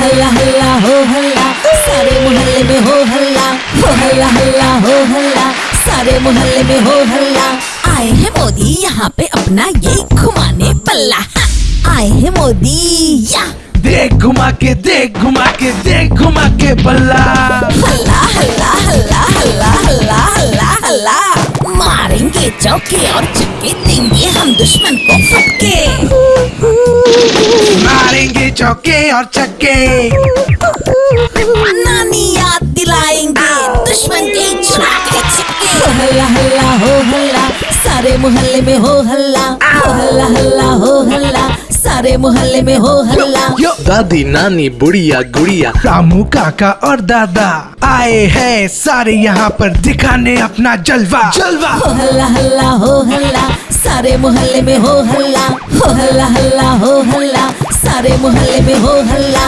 हल्ला हल्ला सारे मोहल्ले में हो हल्ला हो हल्ला हो हल्ला सारे मोहल्ले में हो हल्ला आए हैं मोदी यहाँ पे अपना ये घुमाने पल्ला हाँ, आए हैं मोदी देख घुमा के देख घुमा के देख घुमा के बल्ला। चौके और छक्के देंगे हम दुश्मन को फटके मारेंगे चौके और छक्के नानी याद दिलाएँगे दुश्मन के छक्के छक्के हल्ला हल्ला हो हल्ला सारे मोहल्ले में हो हल्ला हो हल्ला सारे मोहल्ले में हो हल्ला। यो दादी नानी बुढ़िया गुड़िया। रामू काका और दादा आए हैं सारे यहाँ पर दिखाने अपना जलवा। जलवा। हो हल्ला हल्ला हो हल्ला सारे मोहल्ले में हो हल्ला। हो हल्ला हल्ला हो हल्ला सारे मोहल्ले में हो हल्ला।